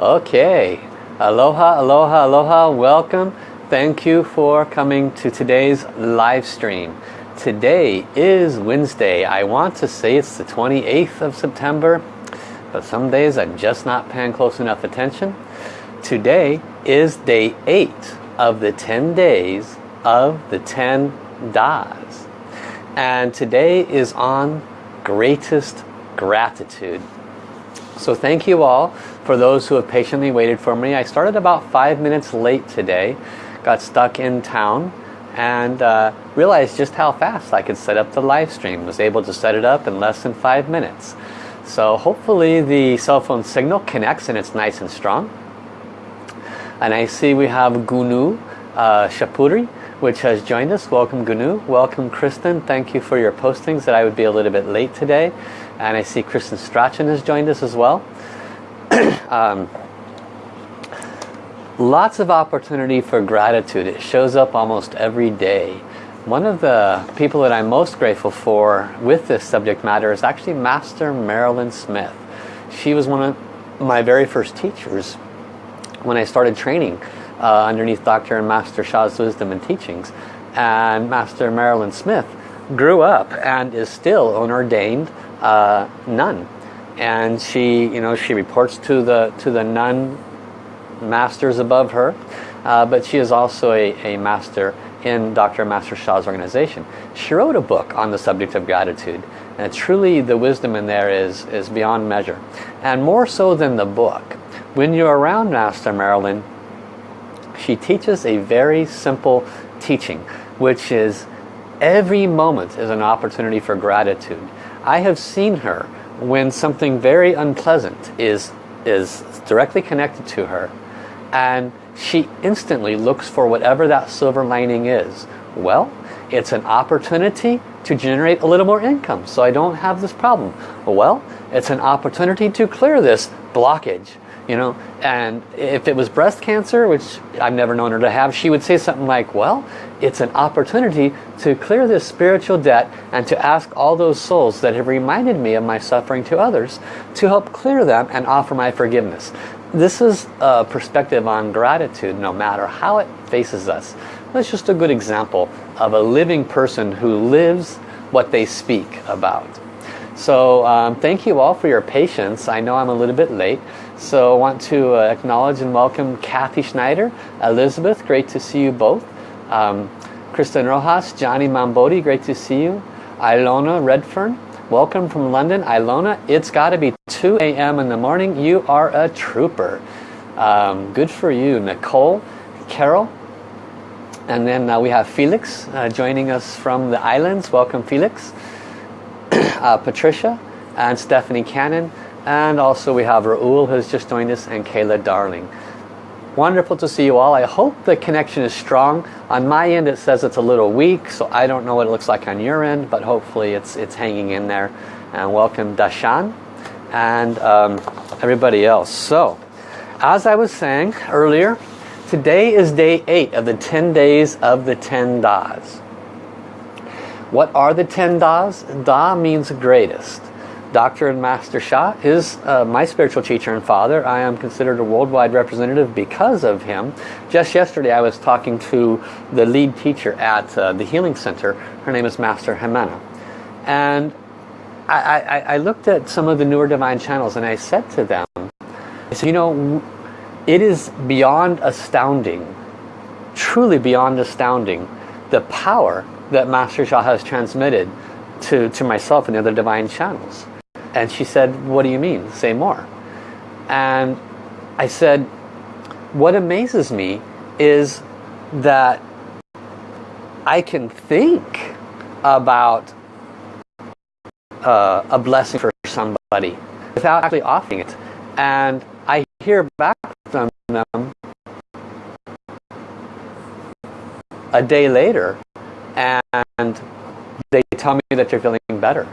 Okay. Aloha, aloha, aloha. Welcome. Thank you for coming to today's live stream. Today is Wednesday. I want to say it's the 28th of September, but some days I'm just not paying close enough attention. Today is day 8 of the 10 days of the 10 Das. And today is on greatest gratitude. So thank you all for those who have patiently waited for me. I started about five minutes late today. Got stuck in town and uh, realized just how fast I could set up the live stream. Was able to set it up in less than five minutes. So hopefully the cell phone signal connects and it's nice and strong. And I see we have Gunu uh, Shapuri which has joined us. Welcome Gunu. Welcome Kristen. Thank you for your postings that I would be a little bit late today. And I see Kristen Strachan has joined us as well. um, lots of opportunity for gratitude. It shows up almost every day. One of the people that I'm most grateful for with this subject matter is actually Master Marilyn Smith. She was one of my very first teachers when I started training uh, underneath Dr. and Master Sha's wisdom and teachings. And Master Marilyn Smith grew up and is still an ordained uh, nun. And she, you know, she reports to the to the nun masters above her, uh, but she is also a, a master in Dr. Master Sha's organization. She wrote a book on the subject of gratitude. And truly the wisdom in there is, is beyond measure. And more so than the book, when you're around Master Marilyn, she teaches a very simple teaching, which is every moment is an opportunity for gratitude. I have seen her when something very unpleasant is, is directly connected to her and she instantly looks for whatever that silver lining is. Well, it's an opportunity to generate a little more income so I don't have this problem. Well, it's an opportunity to clear this blockage you know? And if it was breast cancer which I've never known her to have she would say something like well it's an opportunity to clear this spiritual debt and to ask all those souls that have reminded me of my suffering to others to help clear them and offer my forgiveness. This is a perspective on gratitude no matter how it faces us. That's just a good example of a living person who lives what they speak about. So um, thank you all for your patience. I know I'm a little bit late so I want to uh, acknowledge and welcome Kathy Schneider, Elizabeth, great to see you both. Um, Kristen Rojas, Johnny Mambodi, great to see you. Ilona Redfern, welcome from London. Ilona, it's got to be 2 a.m. in the morning. You are a trooper. Um, good for you. Nicole, Carol, and then uh, we have Felix uh, joining us from the islands. Welcome Felix. uh, Patricia and Stephanie Cannon. And also we have Raul who's just joined us and Kayla Darling. Wonderful to see you all. I hope the connection is strong. On my end it says it's a little weak, so I don't know what it looks like on your end, but hopefully it's, it's hanging in there. And welcome Dashan and um, everybody else. So, as I was saying earlier, today is day 8 of the 10 days of the 10 Das. What are the 10 Das? Da means greatest. Dr. and Master Sha is uh, my spiritual teacher and father. I am considered a worldwide representative because of him. Just yesterday I was talking to the lead teacher at uh, the Healing Center. Her name is Master Jimena. And I, I, I looked at some of the newer divine channels and I said to them, I said, you know, it is beyond astounding, truly beyond astounding, the power that Master Sha has transmitted to, to myself and the other divine channels. And she said, what do you mean? Say more. And I said, what amazes me is that I can think about uh, a blessing for somebody without actually offering it. And I hear back from them a day later and they tell me that they're feeling better.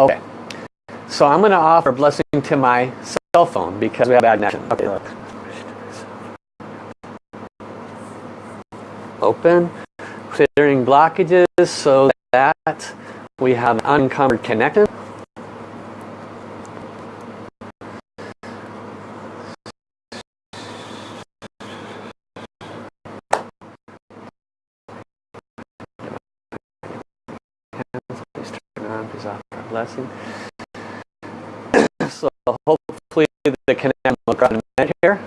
Okay. So I'm going to offer a blessing to my cell phone because we have bad connection. Okay, look. Open. clearing blockages so that we have an unencumbered connection. Please turn on, please offer a blessing. so hopefully the connection will grow in a minute here.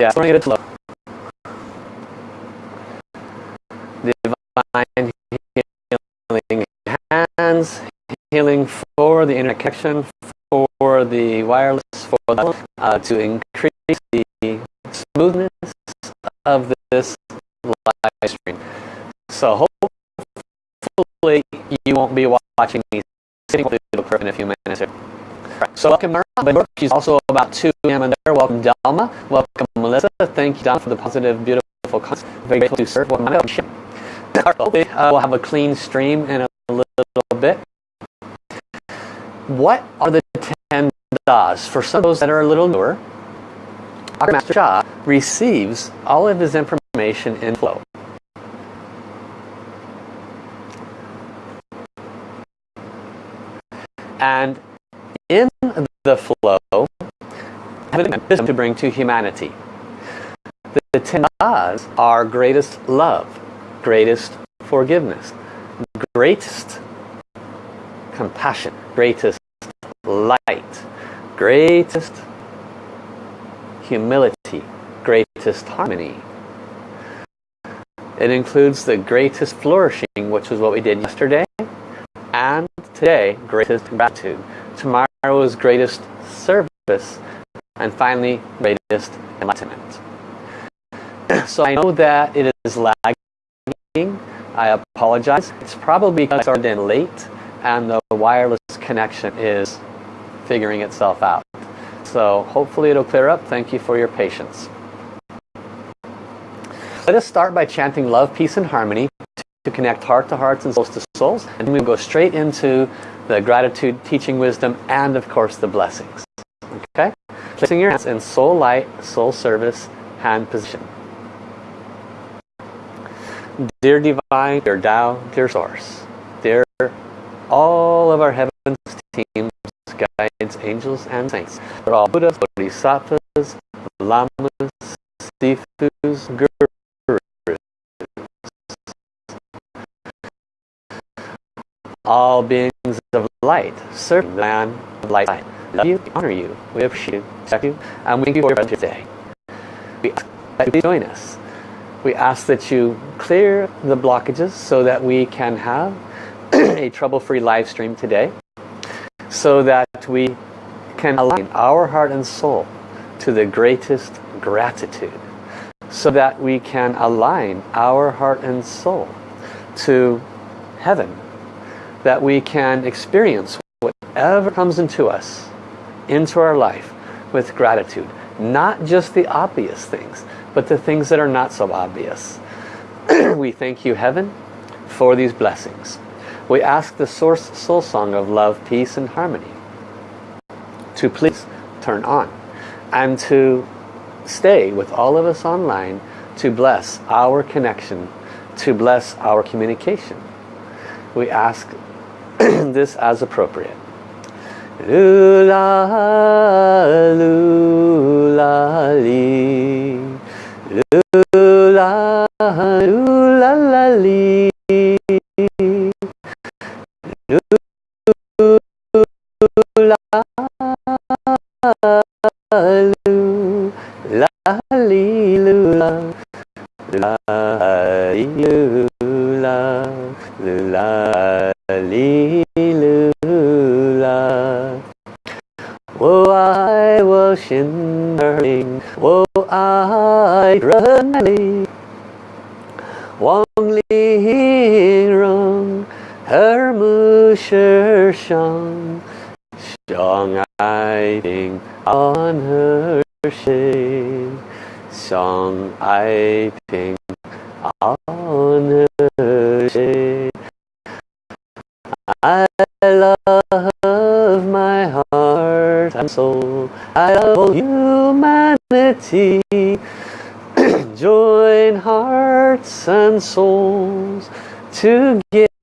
Yeah, bring it slow. The divine healing hands, healing for the inner connection, for the wireless, for the, uh, to increase the smoothness of this live stream. So hopefully you won't be watching me sitting with the curve in a few minutes here. So welcome Mara. She's also about 2 p.m. in there. Welcome Delma. Welcome Melissa. Thank you, Don, for the positive, beautiful comments. Very grateful to serve. Hopefully, uh, we'll have a clean stream in a little bit. What are the 10 das? For some of those that are a little newer, our Master Sha receives all of his information in flow. And in the flow, wisdom to bring to humanity. The, ten das are greatest love, greatest forgiveness, greatest compassion, greatest light, greatest humility, greatest harmony. It includes the greatest flourishing, which was what we did yesterday, and today, greatest gratitude. Tomorrow's greatest service, and finally, greatest enlightenment. So I know that it is lagging. I apologize. It's probably because I started in late and the wireless connection is figuring itself out. So hopefully it'll clear up. Thank you for your patience. Let us start by chanting love, peace, and harmony to connect heart to hearts and souls to souls. And then we go straight into the gratitude, teaching wisdom, and of course the blessings. Okay? Placing your hands in soul light, soul service, hand position. Dear Divine, dear Tao, dear Source, dear all of our heavens teams, guides, angels, and saints. They're all Buddhas, Bodhisattvas, Lamas, Sifus, Gurus. All beings of light, serving the of light. Love you, honor you, we appreciate you, respect you, and we thank you for your today. We ask that you join us. We ask that you clear the blockages so that we can have a trouble-free live stream today so that we can align our heart and soul to the greatest gratitude so that we can align our heart and soul to heaven that we can experience whatever comes into us into our life with gratitude not just the obvious things but the things that are not so obvious. We thank you heaven for these blessings. We ask the source soul song of love peace and harmony to please turn on and to stay with all of us online to bless our connection to bless our communication. We ask this as appropriate. Lula, lula, li. Shi. Shang ai ping on. I love my heart and soul. I love humanity. Join hearts and souls together.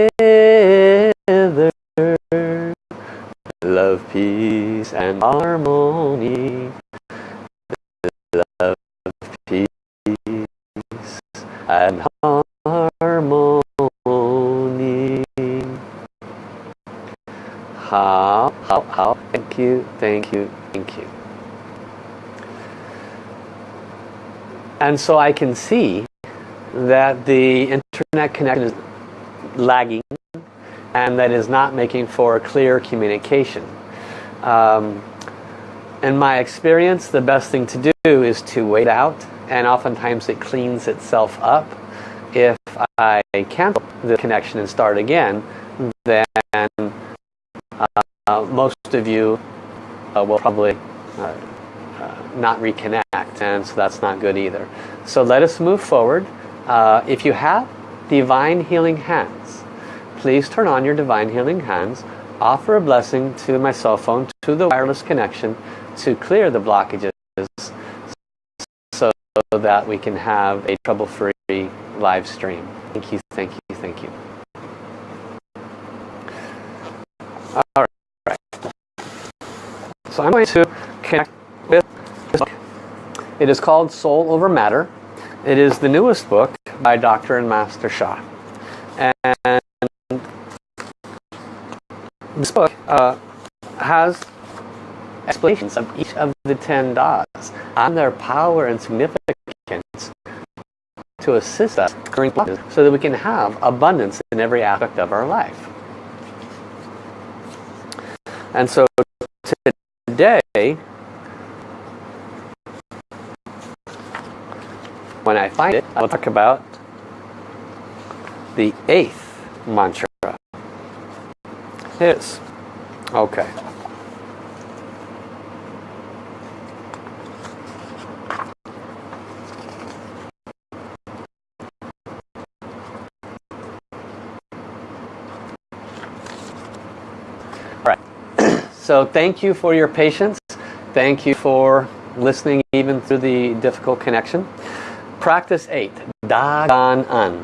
Love, peace and harmony. Love, peace and harmony. How, how, how. Thank you, thank you, thank you. And so I can see that the internet connection is lagging and that is not making for clear communication. Um, in my experience, the best thing to do is to wait out and oftentimes it cleans itself up. If I cancel the connection and start again, then most of you uh, will probably uh, uh, not reconnect and so that's not good either. So let us move forward. Uh, if you have divine healing hands, please turn on your divine healing hands, offer a blessing to my cell phone, to the wireless connection to clear the blockages so that we can have a trouble-free live stream. Thank you, thank you, thank you. All right. So I'm going to connect with this book. It is called Soul Over Matter. It is the newest book by Dr. and Master Sha. And this book uh, has explanations of each of the ten das and their power and significance to assist us during so that we can have abundance in every aspect of our life. And so today, when I find it, I will talk about the eighth mantra. His. Okay. So thank you for your patience. Thank you for listening even through the difficult connection. Practice 8. Da Gan An.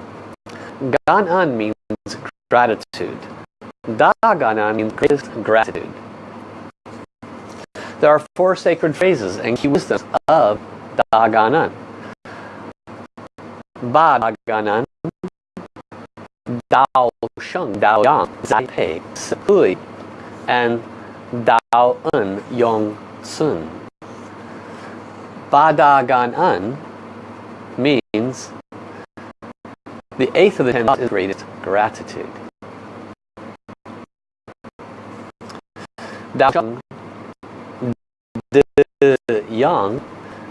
Gan An means gratitude. Da Gan An means greatest gratitude. There are four sacred phrases and key wisdoms of Da Gan An. Ba Da Gan An. Dao Sheng Dao Yang Zai Pei Sipui and Dao En Yong Sun. Bada Gan En means the eighth of the ten is greatest gratitude. Dao De Yang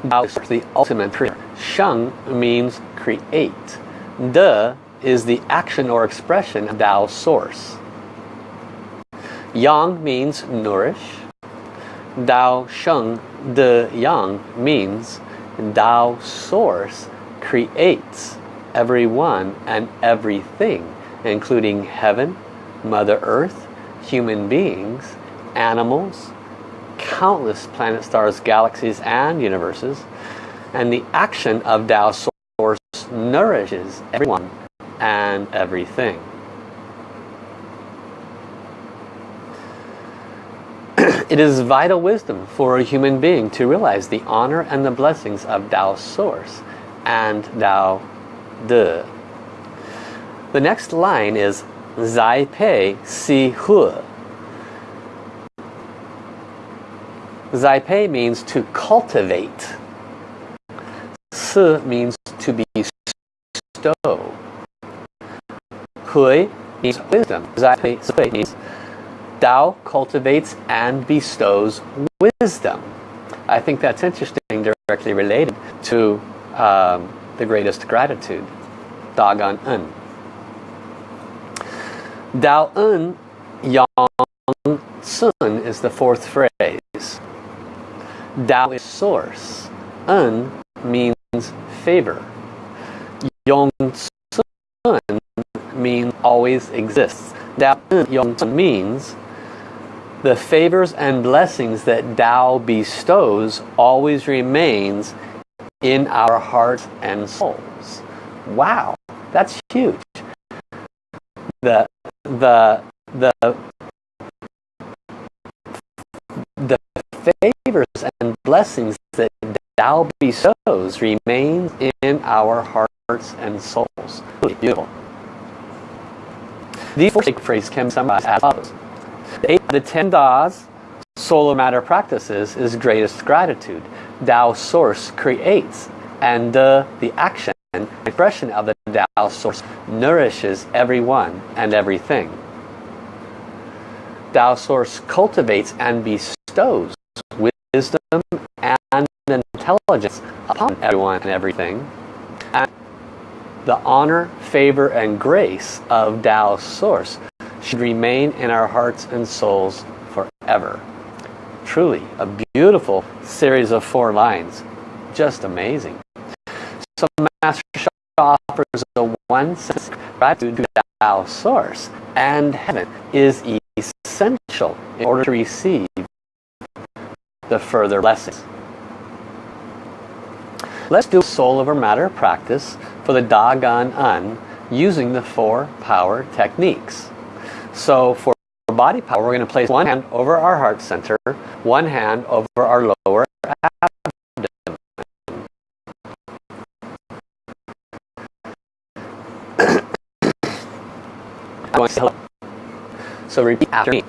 Dao is the ultimate creator. Sheng means create. De is the action or expression of Dao source. Yang means nourish. Dao Sheng De Yang means Dao Source creates everyone and everything, including heaven, Mother Earth, human beings, animals, countless planet stars, galaxies, and universes. And the action of Dao Source nourishes everyone and everything. It is vital wisdom for a human being to realize the honor and the blessings of Tao Source and Tao De. The next line is Zai Pei Si Hui. Zai Pei means to cultivate. Si means to bestow. Hui means wisdom. Zai Pei means Tao cultivates and bestows wisdom. I think that's interesting, directly related to um, the greatest gratitude, Dagan En. Dao En Yong Sun is the fourth phrase. Dao is source. En means favor. Yong Sun means always exists. Dao En Yong Sun means the favors and blessings that Tao bestows always remains in our hearts and souls. Wow, That's huge. The, the, the, the favors and blessings that Tao bestows remains in our hearts and souls. Beautiful. These four phrases can be summarized as follows. The, the ten Das Soul Over Matter practices is greatest gratitude. Tao source creates and uh, the action and expression of the Tao source nourishes everyone and everything. Tao source cultivates and bestows wisdom and intelligence upon everyone and everything. And the honor, favor, and grace of Tao's source should remain in our hearts and souls forever. Truly, a beautiful series of four lines. Just amazing. So Master Sha offers a one sense gratitude to Tao's source and heaven is essential in order to receive the further blessings. Let's do soul over matter practice for the Da Gan En using the four power techniques. So for body power, we're going to place one hand over our heart center, one hand over our lower abdomen. so repeat after me.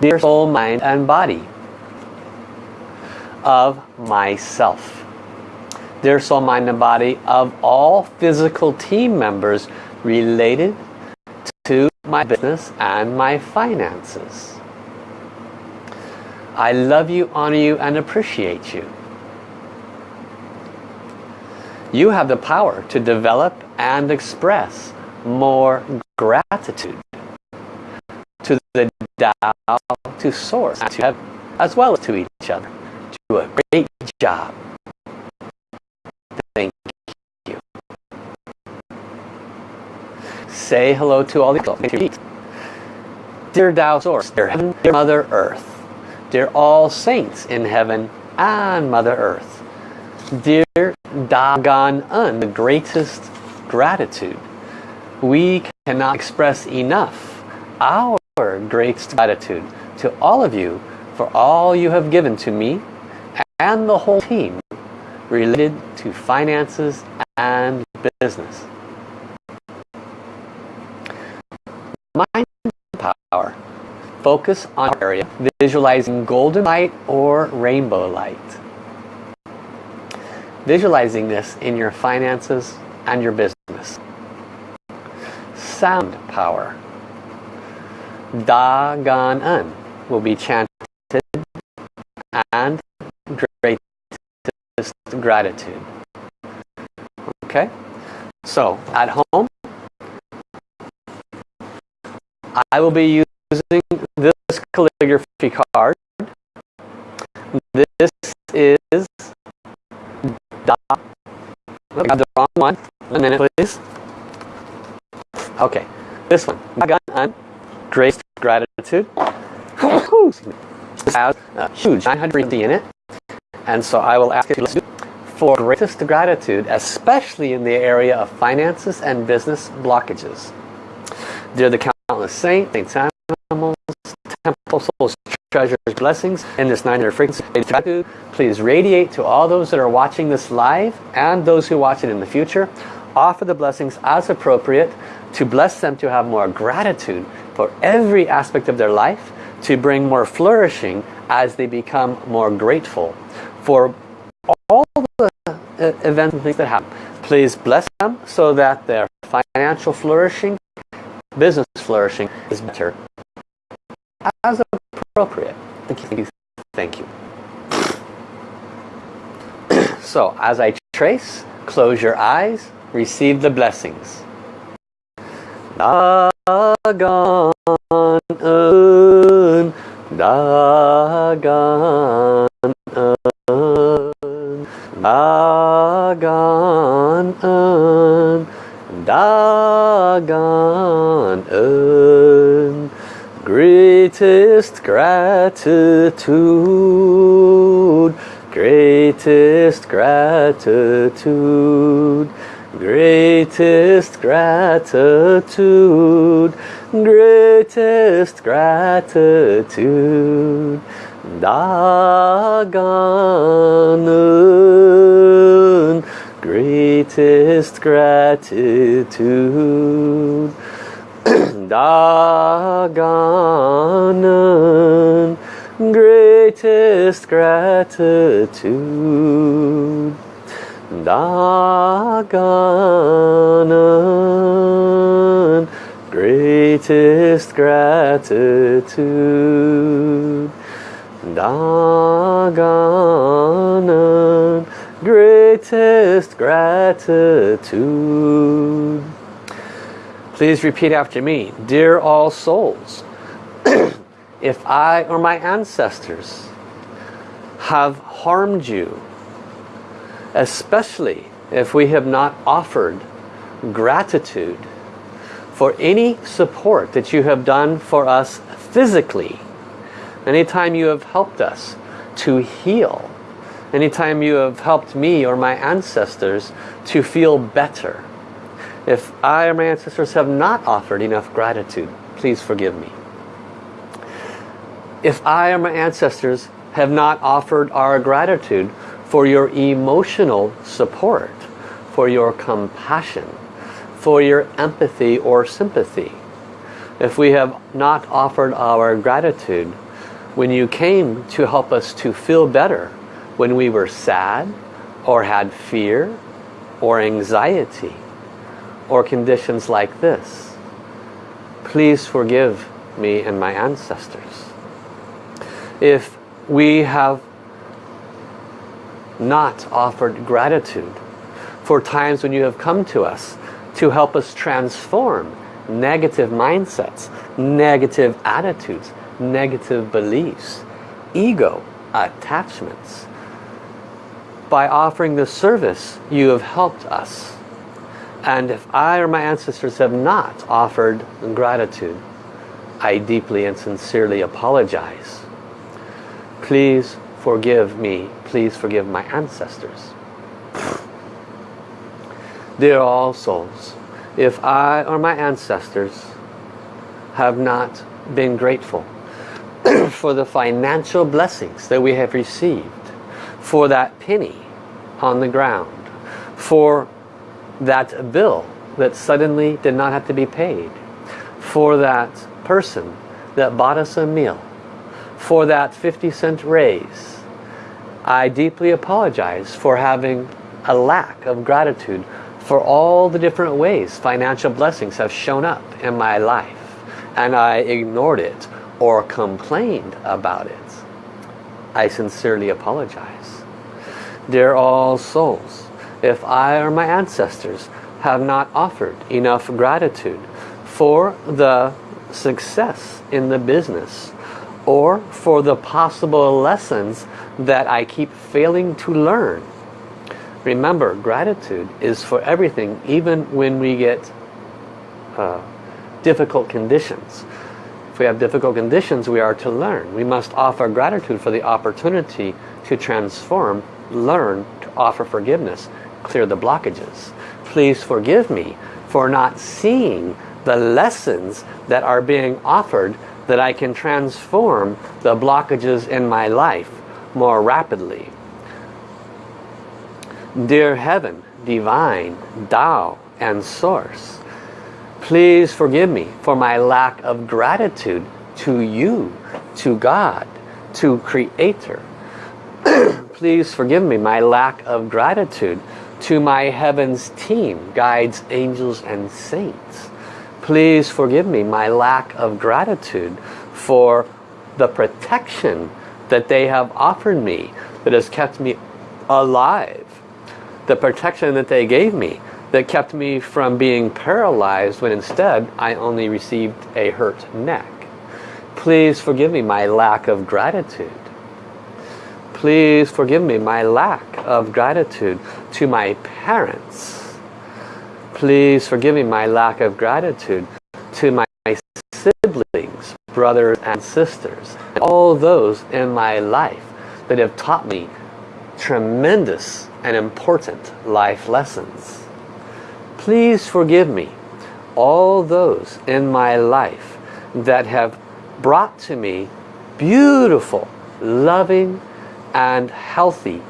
Dear soul, mind, and body, of myself. Dear soul, mind, and body of all physical team members related to my business and my finances. I love you, honor you, and appreciate you. You have the power to develop and express more gratitude to the Tao, to Source, to heaven, as well as to each other do a great job. Thank you. Say hello to all the people. Dear Tao Source, dear Heaven, dear Mother Earth, dear all saints in heaven and Mother Earth, dear Da Gan En, the greatest gratitude. We cannot express enough our greatest gratitude to all of you for all you have given to me and the whole team related to finances and business. Mind power. Focus on area, visualizing golden light or rainbow light. Visualizing this in your finances and your business. Sound power. Da Gan Un will be chanted and greatest gratitude. Okay? So, at home, I will be using this calligraphy card. This is da. I got the wrong one. One minute, please. Okay, this one. I got on grace gratitude. This has a huge 950 in it. And so I will ask you for greatest gratitude, especially in the area of finances and business blockages. Dear the countless saints, saints animals, temple souls, treasures, blessings in this 900 frequency please radiate to all those that are watching this live and those who watch it in the future. Offer the blessings as appropriate to bless them to have more gratitude for every aspect of their life, to bring more flourishing as they become more grateful for all the uh, events and things that happen. Please bless them so that their financial flourishing, business flourishing is better as appropriate. Thank you. Thank you. so as I trace, close your eyes, receive the blessings. Dagon un, Dagon Dagan En, Dagan En, greatest gratitude greatest gratitude, greatest gratitude, greatest gratitude. Daganun, greatest gratitude. Daganun, greatest gratitude. Daganun, greatest gratitude. Daganun, greatest gratitude. Please repeat after me. Dear all souls, if I or my ancestors have harmed you, especially if we have not offered gratitude for any support that you have done for us physically, anytime you have helped us to heal, anytime you have helped me or my ancestors to feel better, if I or my ancestors have not offered enough gratitude, please forgive me. If I or my ancestors have not offered our gratitude for your emotional support, for your compassion, for your empathy or sympathy, if we have not offered our gratitude when you came to help us to feel better when we were sad or had fear or anxiety or conditions like this. Please forgive me and my ancestors. If we have not offered gratitude for times when you have come to us to help us transform negative mindsets, negative attitudes, negative beliefs, ego, attachments. By offering this service, you have helped us and if I or my ancestors have not offered gratitude, I deeply and sincerely apologize. Please forgive me. Please forgive my ancestors. Dear all souls, if I or my ancestors have not been grateful for the financial blessings that we have received, for that penny on the ground, for that bill that suddenly did not have to be paid for that person that bought us a meal for that 50 cent raise I deeply apologize for having a lack of gratitude for all the different ways financial blessings have shown up in my life and I ignored it or complained about it. I sincerely apologize dear all souls if I or my ancestors have not offered enough gratitude for the success in the business or for the possible lessons that I keep failing to learn. Remember, gratitude is for everything, even when we get uh, difficult conditions. If we have difficult conditions, we are to learn. We must offer gratitude for the opportunity to transform, learn, to offer forgiveness clear the blockages. Please forgive me for not seeing the lessons that are being offered that I can transform the blockages in my life more rapidly. Dear Heaven, Divine, Tao, and Source, please forgive me for my lack of gratitude to you, to God, to Creator. please forgive me my lack of gratitude to my heavens team, guides, angels, and saints. Please forgive me my lack of gratitude for the protection that they have offered me that has kept me alive. The protection that they gave me that kept me from being paralyzed when instead I only received a hurt neck. Please forgive me my lack of gratitude. Please forgive me my lack of gratitude to my parents. Please forgive me my lack of gratitude to my siblings, brothers and sisters. All those in my life that have taught me tremendous and important life lessons. Please forgive me all those in my life that have brought to me beautiful, loving and healthy,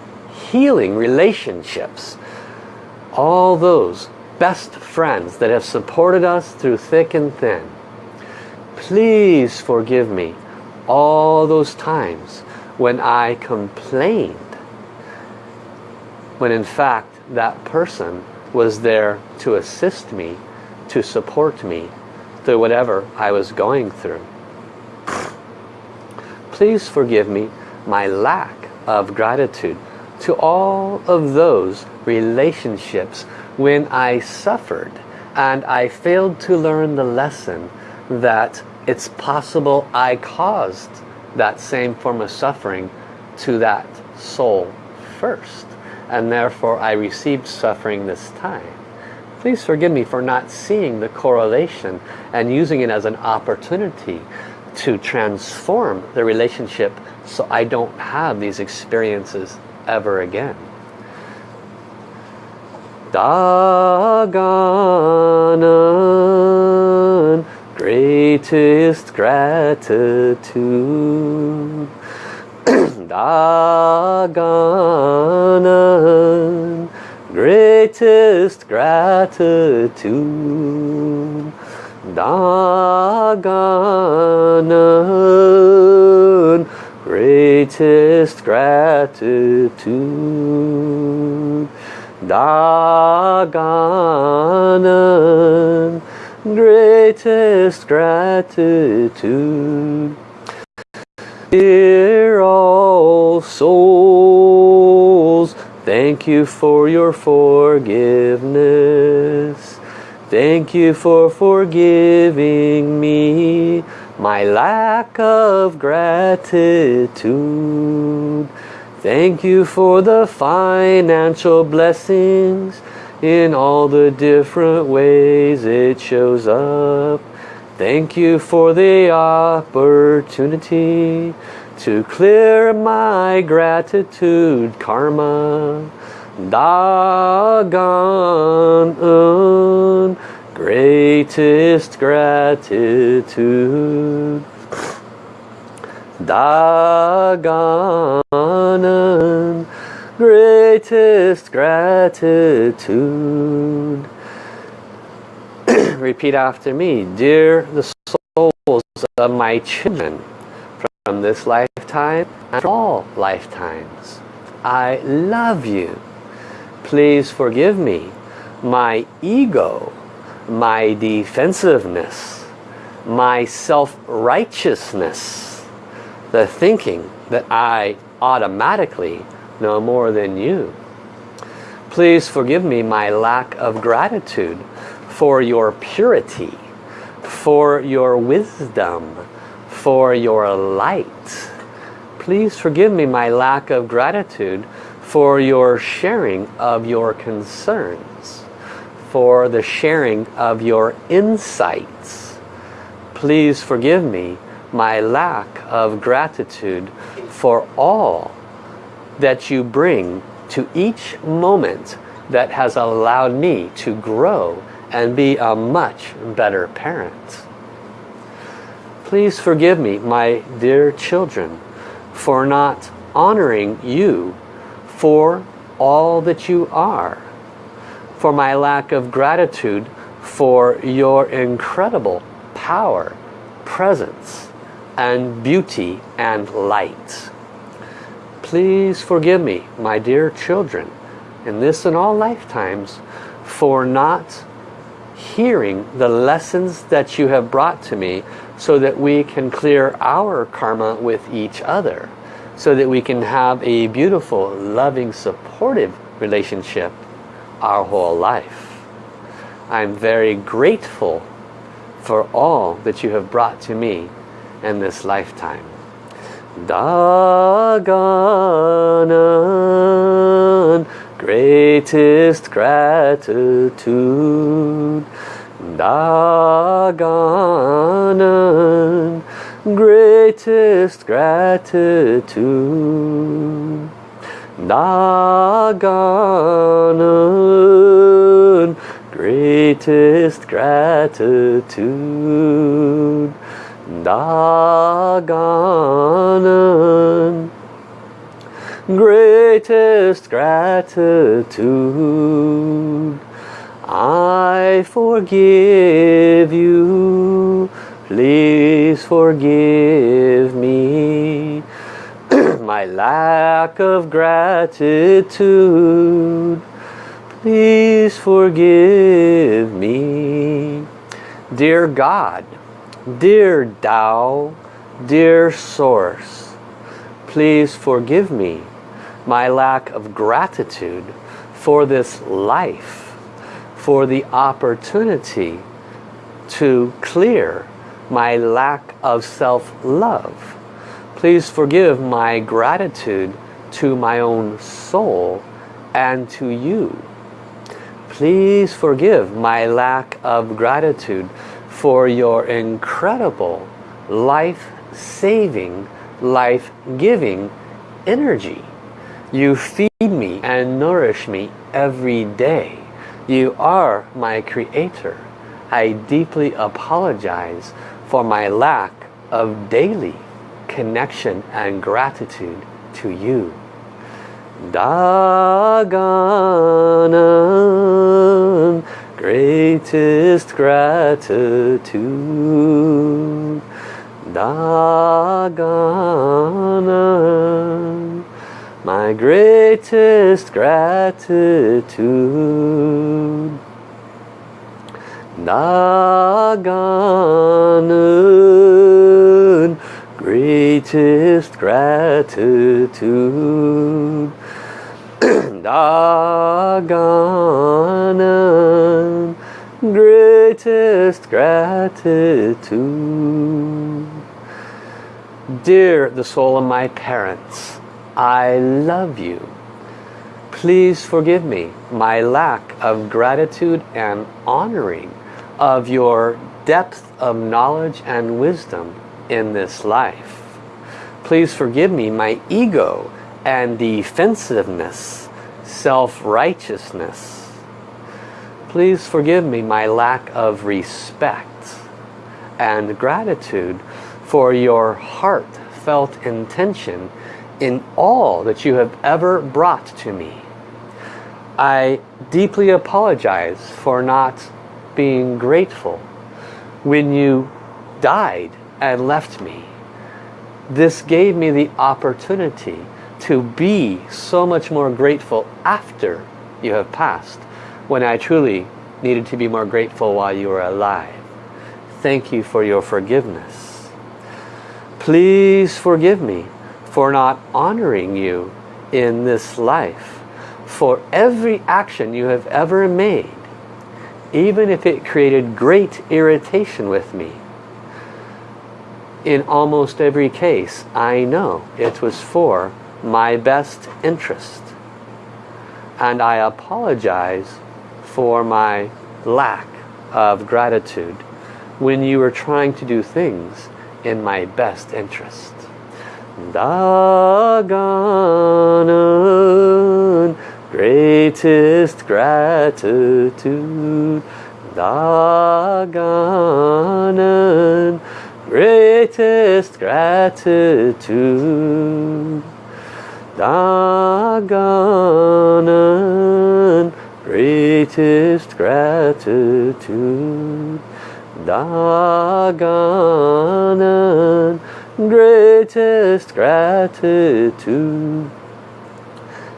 healing relationships. All those best friends that have supported us through thick and thin. Please forgive me all those times when I complained when in fact that person was there to assist me, to support me through whatever I was going through. Please forgive me my lack of gratitude to all of those relationships when I suffered and I failed to learn the lesson that it's possible I caused that same form of suffering to that soul first and therefore I received suffering this time. Please forgive me for not seeing the correlation and using it as an opportunity to transform the relationship so I don't have these experiences ever again. Daganan, greatest gratitude. Daganan, greatest gratitude. Daganan, greatest gratitude. Daganan, greatest gratitude. Dear all souls, thank you for your forgiveness. Thank you for forgiving me my lack of gratitude. Thank you for the financial blessings in all the different ways it shows up. Thank you for the opportunity to clear my gratitude karma. Dagon uh, greatest gratitude. Dagon uh, greatest gratitude. Repeat after me. Dear the souls of my children from this lifetime and all lifetimes, I love you. Please forgive me my ego, my defensiveness, my self-righteousness, the thinking that I automatically know more than you. Please forgive me my lack of gratitude for your purity, for your wisdom, for your light. Please forgive me my lack of gratitude for your sharing of your concerns, for the sharing of your insights. Please forgive me my lack of gratitude for all that you bring to each moment that has allowed me to grow and be a much better parent. Please forgive me, my dear children, for not honoring you for all that you are, for my lack of gratitude for your incredible power, presence, and beauty and light. Please forgive me, my dear children, in this and all lifetimes, for not hearing the lessons that you have brought to me so that we can clear our karma with each other so that we can have a beautiful loving supportive relationship our whole life. I'm very grateful for all that you have brought to me in this lifetime. Daganan greatest gratitude. Daganan greatest gratitude Daganun, greatest gratitude. Daganun, greatest gratitude. I forgive you, please forgive me my lack of gratitude. Please forgive me. Dear God, dear Tao, dear Source, please forgive me my lack of gratitude for this life, for the opportunity to clear my lack of self-love Please forgive my gratitude to my own soul and to you. Please forgive my lack of gratitude for your incredible life-saving, life-giving energy. You feed me and nourish me every day. You are my creator. I deeply apologize for my lack of daily connection and gratitude to you. Daganam, greatest gratitude. Da Gan En, my greatest gratitude. Da Gan En, greatest gratitude. Da Gan En greatest gratitude. Dear the soul of my parents I love you. Please forgive me my lack of gratitude and honoring of your depth of knowledge and wisdom in this life. Please forgive me my ego and defensiveness, self-righteousness. Please forgive me my lack of respect and gratitude for your heartfelt intention in all that you have ever brought to me. I deeply apologize for not being grateful when you died and left me. This gave me the opportunity to be so much more grateful after you have passed when I truly needed to be more grateful while you were alive. Thank you for your forgiveness. Please forgive me for not honoring you in this life for every action you have ever made even if it created great irritation with me in almost every case, I know it was for my best interest. And I apologize for my lack of gratitude when you were trying to do things in my best interest. Da Gan En, greatest gratitude. Daganun, greatest gratitude. Da Gan En, greatest gratitude. Daganam, greatest gratitude.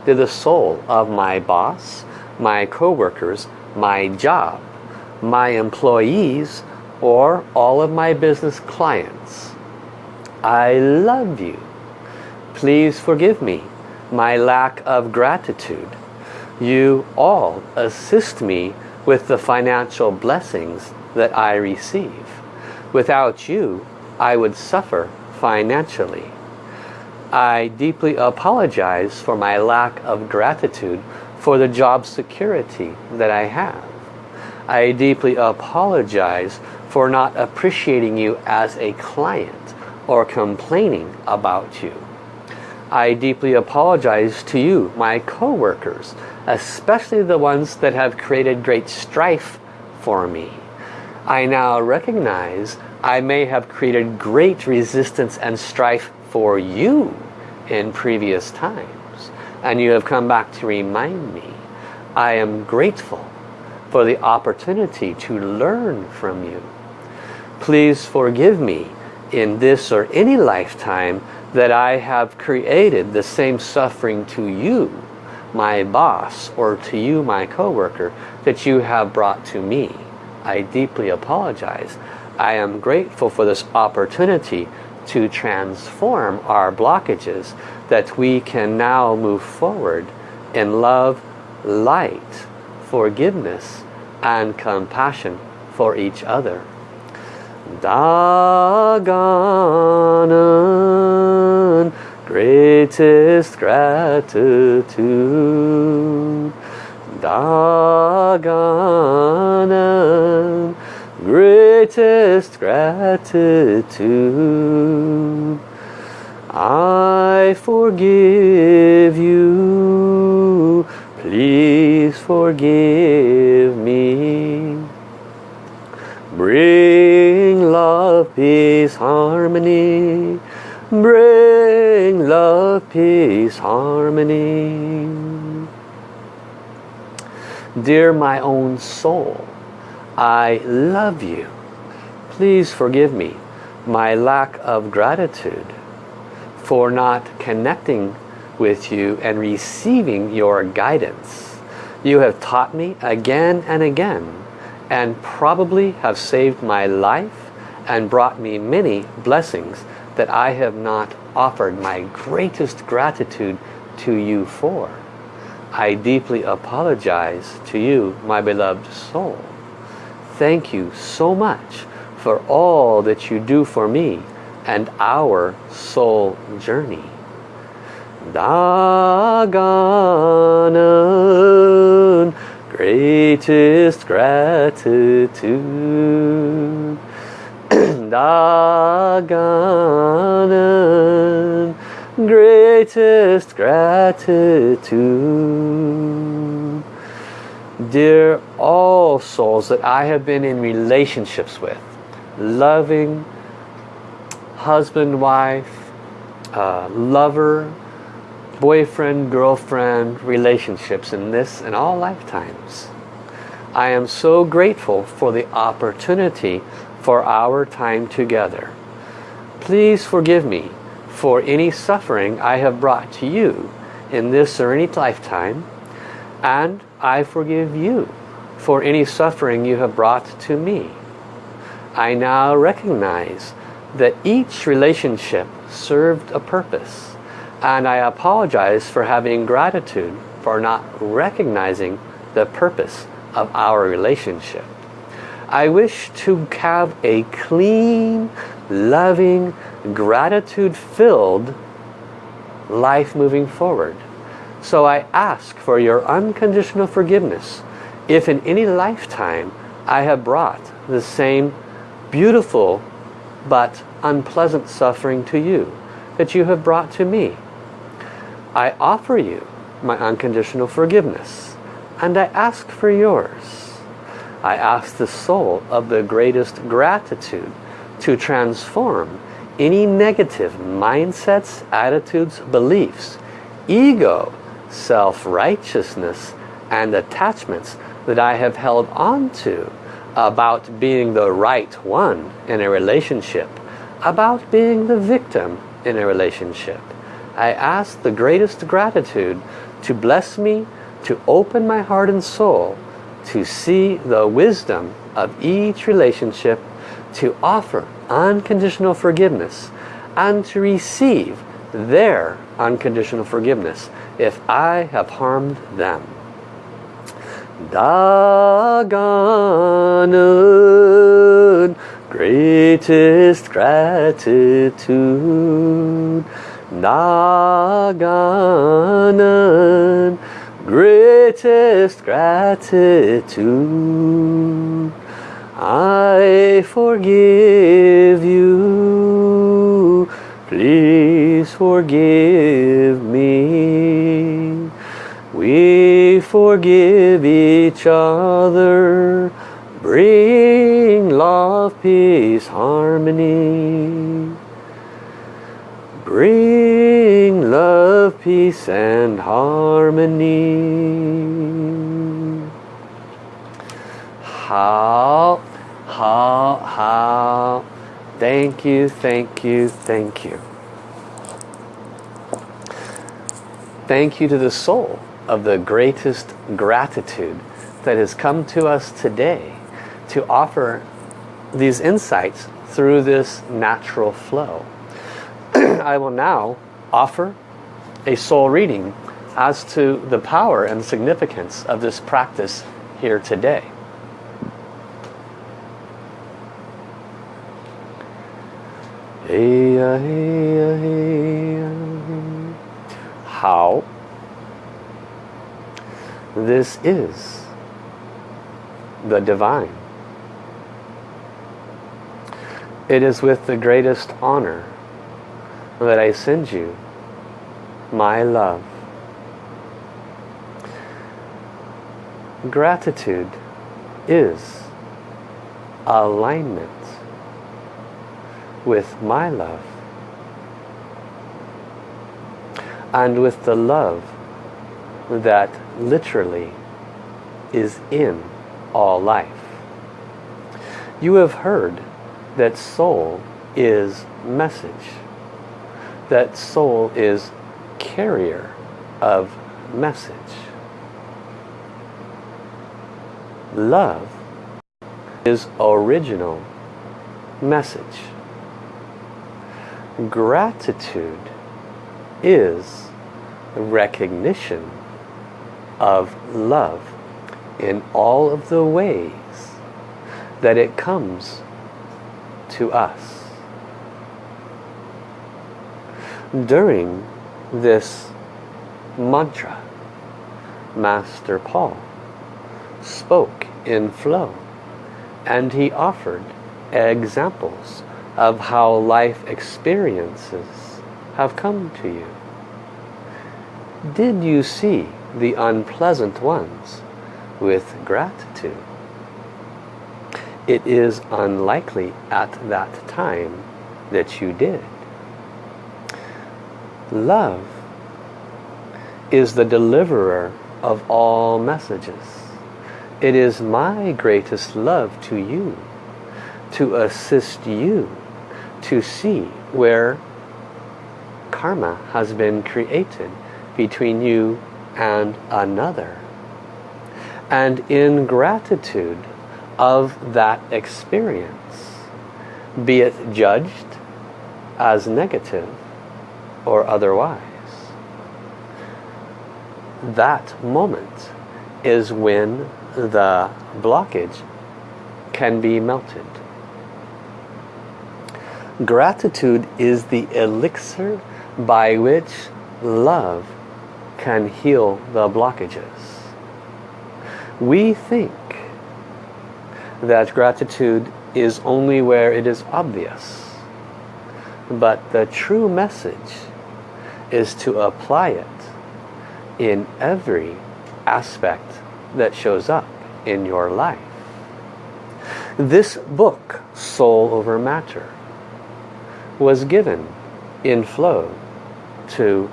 To the soul of my boss, my co-workers, my job, my employees, or all of my business clients. I love you. Please forgive me my lack of gratitude. You all assist me with the financial blessings that I receive. Without you, I would suffer financially. I deeply apologize for my lack of gratitude for the job security that I have. I deeply apologize for not appreciating you as a client or complaining about you. I deeply apologize to you, my co-workers, especially the ones that have created great strife for me. I now recognize I may have created great resistance and strife for you in previous times. And you have come back to remind me. I am grateful for the opportunity to learn from you. Please forgive me in this or any lifetime that I have created the same suffering to you, my boss, or to you, my coworker, that you have brought to me. I deeply apologize. I am grateful for this opportunity to transform our blockages that we can now move forward in love, light, forgiveness, and compassion for each other. Dagan greatest gratitude Dagan greatest gratitude. I forgive you. Please forgive me. Bring love peace harmony. Bring love, peace, harmony. Dear my own soul, I love you. Please forgive me my lack of gratitude for not connecting with you and receiving your guidance. You have taught me again and again and probably have saved my life and brought me many blessings that I have not offered my greatest gratitude to you for. I deeply apologize to you, my beloved soul. Thank you so much for all that you do for me and our soul journey. Dagan, greatest gratitude Da Gan En, greatest gratitude. Dear all souls that I have been in relationships with, loving, husband, wife, uh, lover, boyfriend, girlfriend relationships in this and all lifetimes. I am so grateful for the opportunity for our time together. Please forgive me for any suffering I have brought to you in this or any lifetime and I forgive you for any suffering you have brought to me. I now recognize that each relationship served a purpose and I apologize for having gratitude for not recognizing the purpose of our relationship. I wish to have a clean, loving, gratitude-filled life moving forward. So I ask for your unconditional forgiveness if in any lifetime I have brought the same beautiful but unpleasant suffering to you that you have brought to me. I offer you my unconditional forgiveness and I ask for yours. I ask the soul of the greatest gratitude to transform any negative mindsets, attitudes, beliefs, ego, self-righteousness, and attachments that I have held on to about being the right one in a relationship, about being the victim in a relationship. I ask the greatest gratitude to bless me, to open my heart and soul to see the wisdom of each relationship, to offer unconditional forgiveness, and to receive their unconditional forgiveness if I have harmed them. Da Gan En, greatest gratitude. Da Gan En, greatest gratitude. I forgive you, please forgive me. We forgive each other. Bring love, peace, harmony. Bring love, peace and harmony. How, how. Thank you, thank you, thank you. Thank you to the soul of the greatest gratitude that has come to us today to offer these insights through this natural flow. I will now offer a soul reading as to the power and significance of this practice here today. How this is the divine. It is with the greatest honor that I send you my love. Gratitude is alignment with my love and with the love that literally is in all life. You have heard that soul is message. That soul is carrier of message. Love is original message. Gratitude is recognition of love in all of the ways that it comes to us. During this mantra, Master Paul spoke in flow and he offered examples of how life experiences have come to you. Did you see the unpleasant ones with gratitude? It is unlikely at that time that you did. Love is the deliverer of all messages. It is my greatest love to you, to assist you to see where karma has been created between you and another. And in gratitude of that experience, be it judged as negative or otherwise, that moment is when the blockage can be melted. Gratitude is the elixir by which love can heal the blockages. We think that gratitude is only where it is obvious. But the true message is to apply it in every aspect that shows up in your life. This book, Soul Over Matter, was given in flow to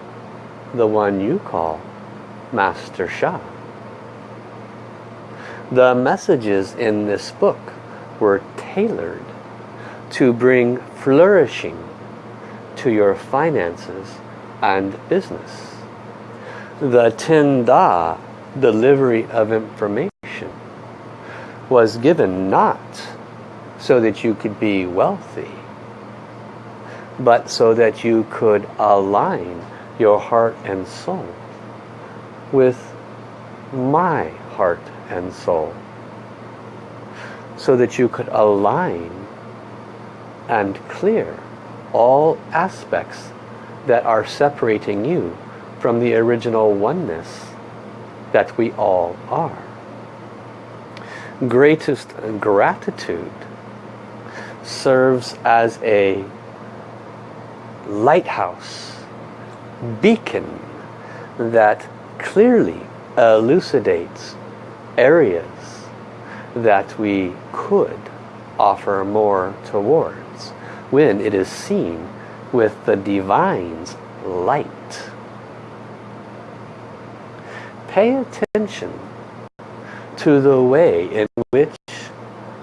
the one you call Master Sha. The messages in this book were tailored to bring flourishing to your finances and business. The Ten Da delivery of information was given not so that you could be wealthy, but so that you could align your heart and soul with my heart and soul so that you could align and clear all aspects that are separating you from the original oneness that we all are. Greatest gratitude serves as a lighthouse beacon that clearly elucidates areas that we could offer more towards when it is seen with the divine's light. Pay attention to the way in which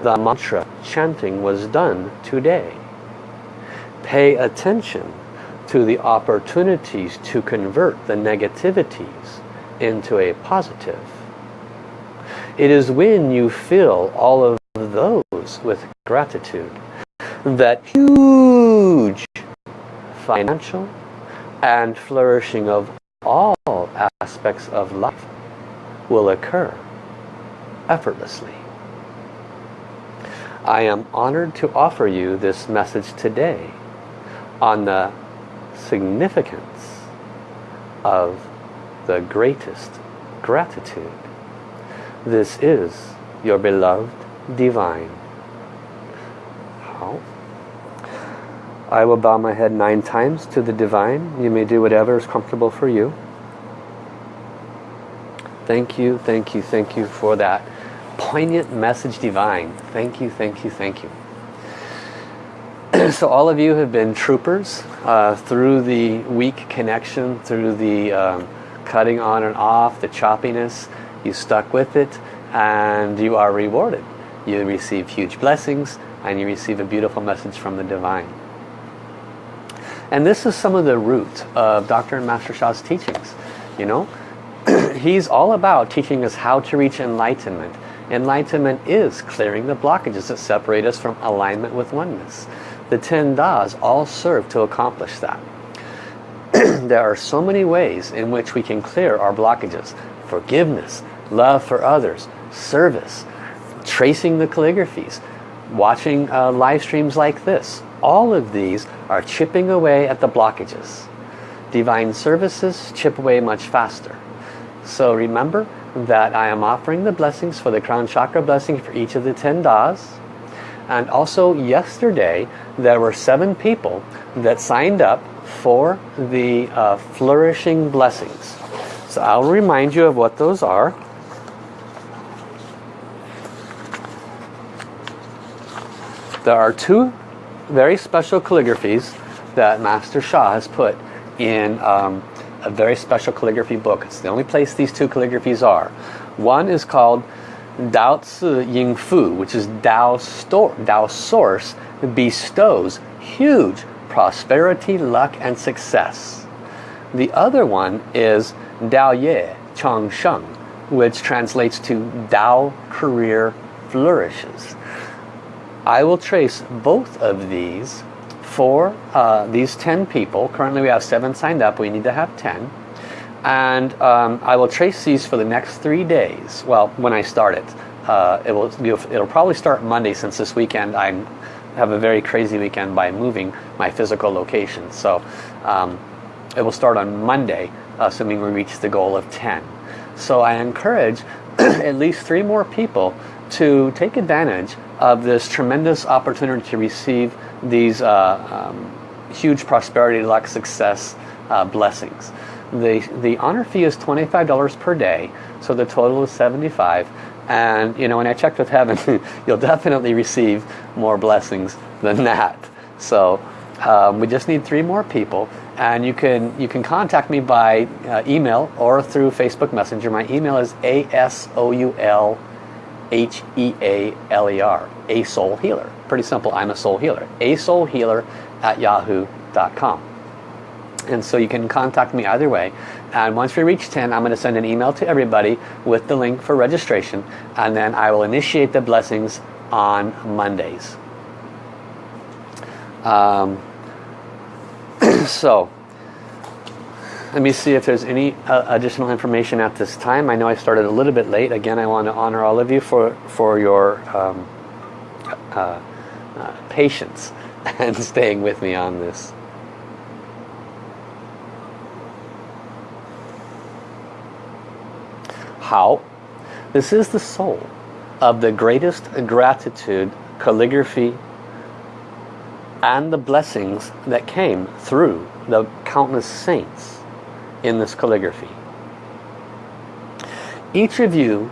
the mantra chanting was done today. Pay attention to the opportunities to convert the negativities into a positive. It is when you fill all of those with gratitude that huge financial and flourishing of all aspects of life will occur effortlessly. I am honored to offer you this message today on the significance of the greatest gratitude. This is your beloved divine. How? I will bow my head nine times to the divine. You may do whatever is comfortable for you. Thank you, thank you, thank you for that poignant message divine. Thank you, thank you, thank you. so all of you have been troopers uh, through the weak connection, through the um, cutting on and off, the choppiness. You stuck with it and you are rewarded. You receive huge blessings and you receive a beautiful message from the divine. And this is some of the root of Dr. and Master Sha's teachings. You know, he's all about teaching us how to reach enlightenment. Enlightenment is clearing the blockages that separate us from alignment with oneness. The ten das all serve to accomplish that. there are so many ways in which we can clear our blockages. Forgiveness, love for others, service, tracing the calligraphies, watching uh, live streams like this. All of these are chipping away at the blockages. Divine services chip away much faster. So remember that I am offering the blessings for the crown chakra blessing for each of the 10 das. And also yesterday there were seven people that signed up for the uh, flourishing blessings. So I'll remind you of what those are. There are two very special calligraphies that Master Sha has put in um, a very special calligraphy book. It's the only place these two calligraphies are. One is called Dao Ci Ying Fu, which is Dao, store, Dao Source bestows huge prosperity, luck, and success. The other one is Dao Ye Chang Sheng, which translates to Dao Career Flourishes. I will trace both of these for uh, these 10 people. Currently we have 7 signed up. We need to have 10. And um, I will trace these for the next three days. Well, when I start it. Uh, it will, it'll probably start Monday since this weekend I have a very crazy weekend by moving my physical location. So um, it will start on Monday, assuming we reach the goal of 10. So I encourage at least three more people to take advantage of this tremendous opportunity to receive these uh, um, huge prosperity, luck, success uh, blessings. The, the honor fee is $25 per day, so the total is 75 and you know when I checked with heaven you'll definitely receive more blessings than that. So um, we just need three more people. And you can you can contact me by uh, email or through Facebook Messenger. My email is A-S-O-U-L H-E-A-L-E-R a soul healer. Pretty simple. I'm a soul healer. A soul healer at yahoo.com and so you can contact me either way and once we reach 10 I'm going to send an email to everybody with the link for registration and then I will initiate the blessings on Mondays um, so let me see if there's any uh, additional information at this time. I know I started a little bit late. Again, I want to honor all of you for, for your um, uh, uh, patience and staying with me on this. How? This is the soul of the greatest gratitude, calligraphy, and the blessings that came through the countless saints in this calligraphy. Each of you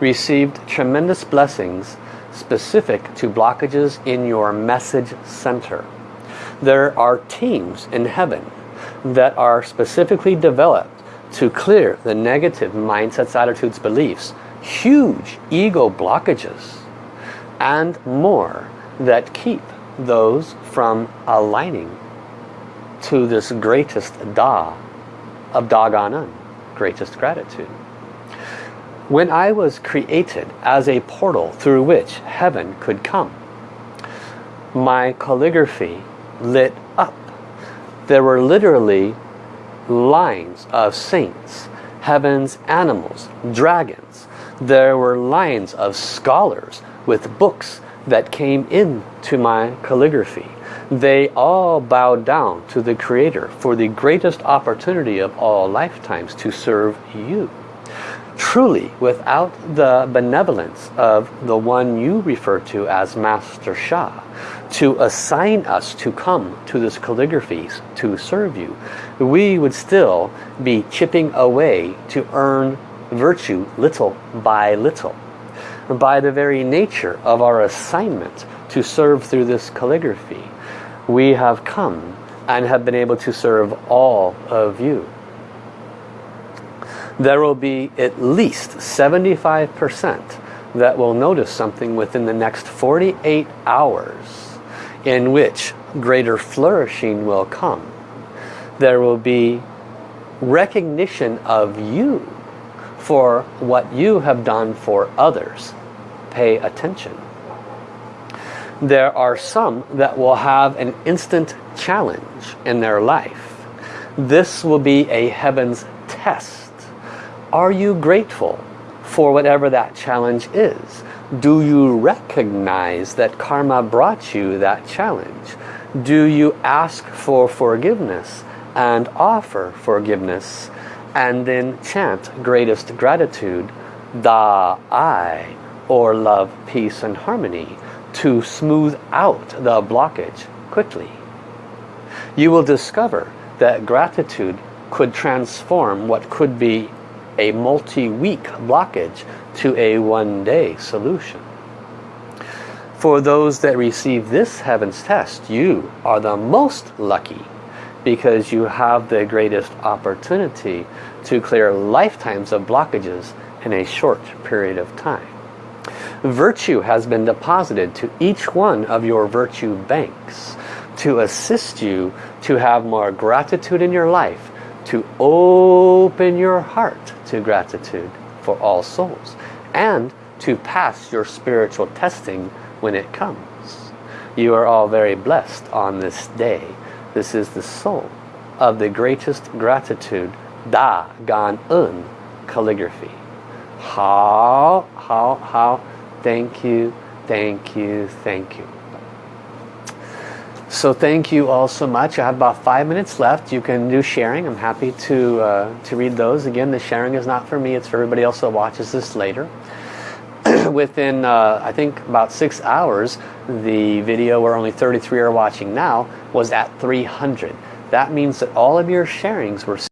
received tremendous blessings specific to blockages in your message center. There are teams in heaven that are specifically developed to clear the negative mindsets, attitudes, beliefs, huge ego blockages, and more that keep those from aligning to this greatest Da of Dagon greatest gratitude. When I was created as a portal through which heaven could come, my calligraphy lit up. There were literally lines of saints, heaven's animals, dragons. There were lines of scholars with books that came into my calligraphy. They all bowed down to the Creator for the greatest opportunity of all lifetimes to serve you. Truly, without the benevolence of the one you refer to as Master Sha, to assign us to come to this calligraphy to serve you, we would still be chipping away to earn virtue little by little by the very nature of our assignment to serve through this calligraphy, we have come and have been able to serve all of you. There will be at least 75% that will notice something within the next 48 hours in which greater flourishing will come. There will be recognition of you for what you have done for others. Pay attention. There are some that will have an instant challenge in their life. This will be a heaven's test. Are you grateful for whatever that challenge is? Do you recognize that karma brought you that challenge? Do you ask for forgiveness and offer forgiveness and then chant greatest gratitude, Da Ai, or love, peace and harmony to smooth out the blockage quickly. You will discover that gratitude could transform what could be a multi-week blockage to a one-day solution. For those that receive this heaven's test, you are the most lucky because you have the greatest opportunity to clear lifetimes of blockages in a short period of time. Virtue has been deposited to each one of your virtue banks to assist you to have more gratitude in your life, to open your heart to gratitude for all souls, and to pass your spiritual testing when it comes. You are all very blessed on this day this is the soul of the greatest gratitude, Da Gan En calligraphy. How, how, how, thank you, thank you, thank you. So thank you all so much. I have about five minutes left. You can do sharing. I'm happy to, uh, to read those. Again, the sharing is not for me. It's for everybody else that watches this later. Within, uh, I think, about six hours, the video where only 33 are watching now was at 300. That means that all of your sharings were